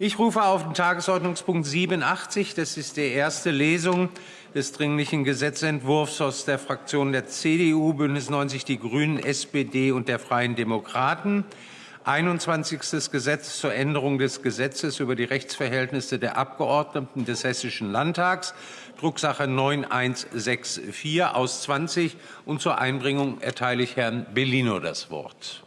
Ich rufe auf den Tagesordnungspunkt 87. Das ist die erste Lesung des Dringlichen Gesetzentwurfs aus der Fraktion der CDU, Bündnis 90 Die Grünen, SPD und der Freien Demokraten. 21. Gesetz zur Änderung des Gesetzes über die Rechtsverhältnisse der Abgeordneten des Hessischen Landtags, Drucksache 9164 aus 20. Und zur Einbringung erteile ich Herrn Bellino das Wort.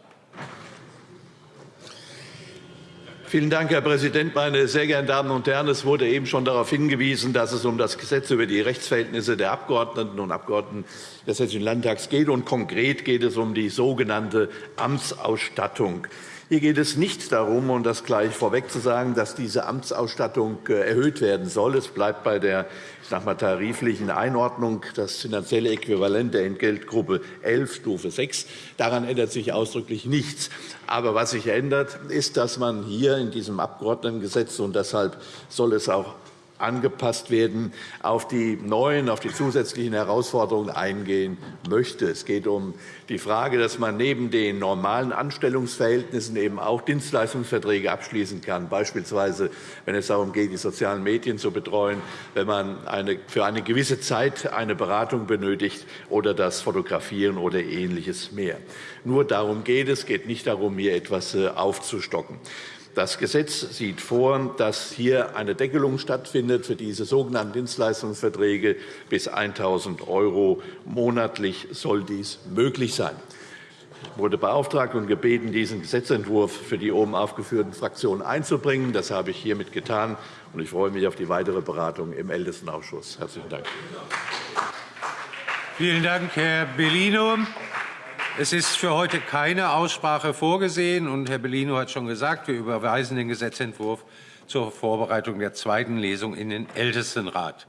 Vielen Dank, Herr Präsident. Meine sehr geehrten Damen und Herren, es wurde eben schon darauf hingewiesen, dass es um das Gesetz über die Rechtsverhältnisse der Abgeordneten und Abgeordneten des Hessischen Landtags geht. Und konkret geht es um die sogenannte Amtsausstattung. Hier geht es nicht darum, um das gleich vorweg zu sagen, dass diese Amtsausstattung äh, erhöht werden soll. Es bleibt bei der ich sag mal, tariflichen Einordnung das finanzielle Äquivalent der Entgeltgruppe 11, Stufe 6. Daran ändert sich ausdrücklich nichts. Aber was sich ändert, ist, dass man hier in diesem Abgeordnetengesetz, und deshalb soll es auch angepasst werden, auf die neuen, auf die zusätzlichen Herausforderungen eingehen möchte. Es geht um die Frage, dass man neben den normalen Anstellungsverhältnissen eben auch Dienstleistungsverträge abschließen kann, beispielsweise wenn es darum geht, die sozialen Medien zu betreuen, wenn man für eine gewisse Zeit eine Beratung benötigt oder das Fotografieren oder Ähnliches mehr. Nur darum geht es. Es geht nicht darum, hier etwas äh, aufzustocken. Das Gesetz sieht vor, dass hier eine Deckelung stattfindet für diese sogenannten Dienstleistungsverträge. Bis 1.000 € monatlich soll dies möglich sein. Ich wurde beauftragt und gebeten, diesen Gesetzentwurf für die oben aufgeführten Fraktionen einzubringen. Das habe ich hiermit getan, und ich freue mich auf die weitere Beratung im Ältestenausschuss. – Herzlichen Dank. Vielen Dank, Herr Bellino. Es ist für heute keine Aussprache vorgesehen. Und Herr Bellino hat schon gesagt, wir überweisen den Gesetzentwurf zur Vorbereitung der zweiten Lesung in den Ältestenrat.